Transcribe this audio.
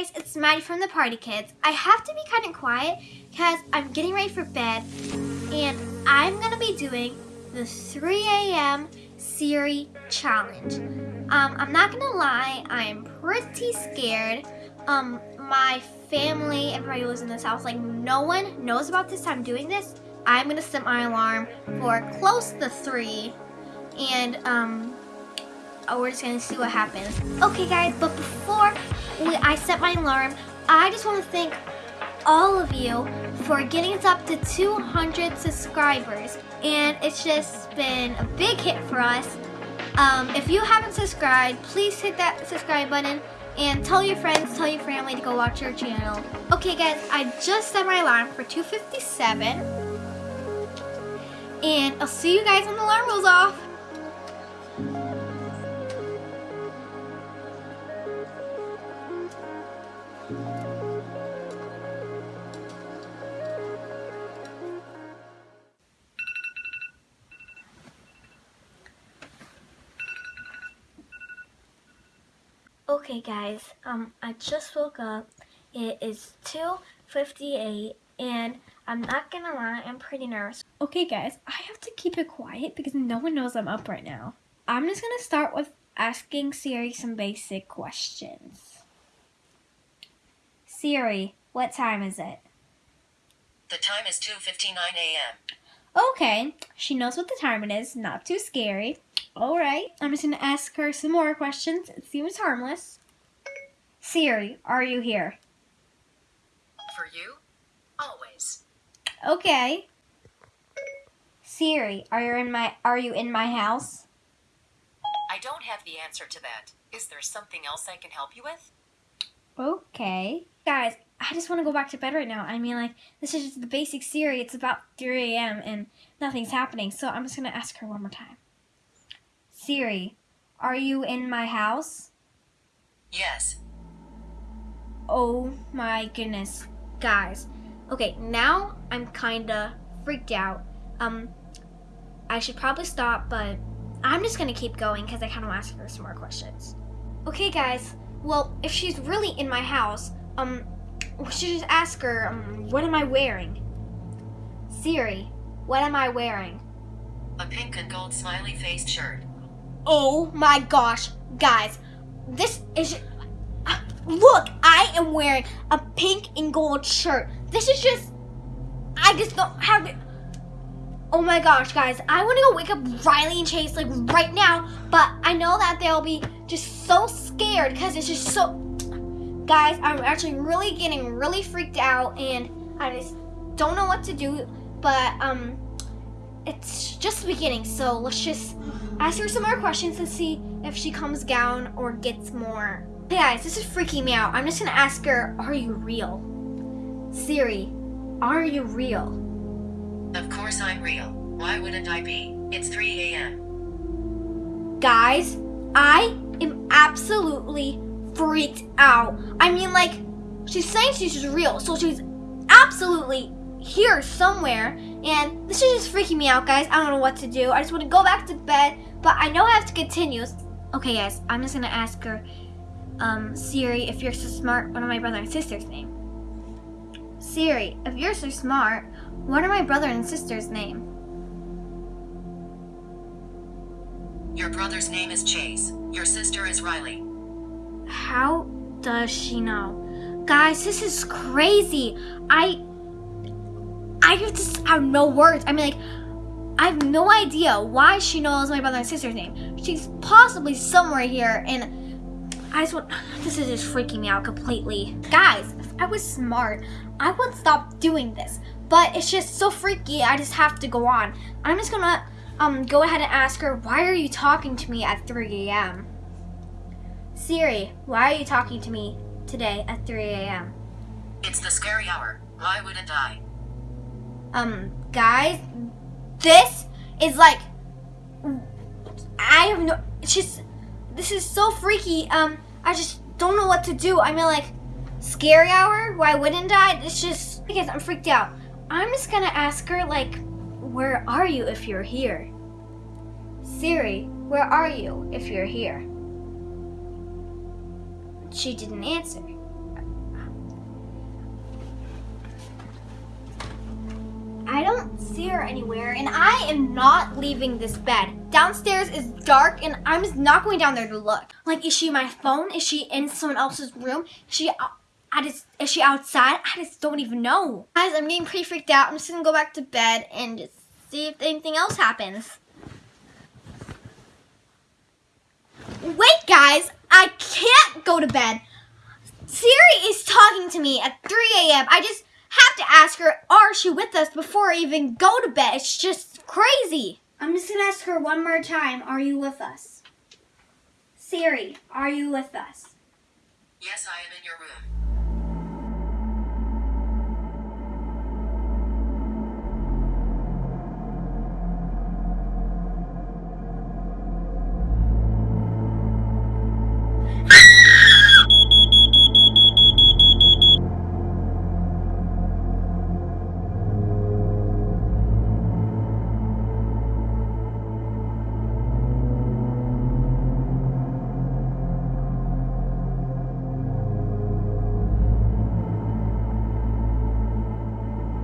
guys, it's Maddie from the Party Kids. I have to be kind of quiet because I'm getting ready for bed and I'm going to be doing the 3 a.m. Siri challenge. Um, I'm not going to lie, I'm pretty scared. Um, my family, everybody lives in this house, like no one knows about this. I'm doing this. I'm going to set my alarm for close to 3 and um, we're just gonna see what happens. Okay guys, but before we, I set my alarm, I just want to thank all of you for getting us up to 200 subscribers. And it's just been a big hit for us. Um, if you haven't subscribed, please hit that subscribe button and tell your friends, tell your family to go watch our channel. Okay guys, I just set my alarm for 2.57. And I'll see you guys when the alarm goes off. Okay guys, um, I just woke up. It is 2.58 and I'm not gonna lie, I'm pretty nervous. Okay guys, I have to keep it quiet because no one knows I'm up right now. I'm just gonna start with asking Siri some basic questions. Siri, what time is it? The time is 2.59 a.m. Okay, she knows what the time it is, not too scary. Alright, I'm just going to ask her some more questions. It seems harmless. Siri, are you here? For you? Always. Okay. Siri, are you in my are you in my house? I don't have the answer to that. Is there something else I can help you with? Okay. Guys, I just want to go back to bed right now. I mean, like, this is just the basic Siri. It's about 3 a.m. and nothing's happening. So I'm just going to ask her one more time. Siri, are you in my house? Yes. Oh my goodness. Guys. Okay, now I'm kinda freaked out. Um, I should probably stop, but I'm just gonna keep going because I kind of want to ask her some more questions. Okay, guys. Well, if she's really in my house, um, we should just ask her, um, what am I wearing? Siri, what am I wearing? A pink and gold smiley faced shirt. Oh my gosh, guys, this is. Uh, look, I am wearing a pink and gold shirt. This is just. I just don't have it. Oh my gosh, guys, I want to go wake up Riley and Chase like right now, but I know that they'll be just so scared because it's just so. Guys, I'm actually really getting really freaked out and I just don't know what to do, but um, it's just the beginning, so let's just ask her some more questions and see if she comes down or gets more. Hey guys, this is freaking me out. I'm just gonna ask her, are you real? Siri, are you real? Of course I'm real. Why wouldn't I be? It's 3 a.m. Guys, I am absolutely freaked out. I mean, like, she's saying she's real, so she's absolutely here somewhere. And this is just freaking me out, guys. I don't know what to do. I just want to go back to bed, but I know I have to continue. Okay, guys, I'm just going to ask her, um, Siri, if you're so smart, what are my brother and sister's name? Siri, if you're so smart, what are my brother and sister's name? Your brother's name is Chase. Your sister is Riley. How does she know? Guys, this is crazy. I I just have no words. I mean, like, I have no idea why she knows my brother and sister's name. She's possibly somewhere here, and I just want. This is just freaking me out completely. Guys, if I was smart, I would stop doing this. But it's just so freaky, I just have to go on. I'm just gonna um, go ahead and ask her, why are you talking to me at 3 a.m.? Siri, why are you talking to me today at 3 a.m.? It's the scary hour. Why wouldn't I? um guys this is like i have no it's just this is so freaky um i just don't know what to do i mean like scary hour why wouldn't i it's just because i'm freaked out i'm just gonna ask her like where are you if you're here siri where are you if you're here she didn't answer. I don't see her anywhere, and I am not leaving this bed. Downstairs is dark, and I'm just not going down there to look. Like, is she my phone? Is she in someone else's room? Is she, I just, is she outside? I just don't even know. Guys, I'm getting pretty freaked out. I'm just gonna go back to bed and just see if anything else happens. Wait, guys, I can't go to bed. Siri is talking to me at 3 a.m. I just have to ask her, are she with us before I even go to bed? It's just crazy. I'm just gonna ask her one more time, are you with us? Siri, are you with us? Yes, I am in your room.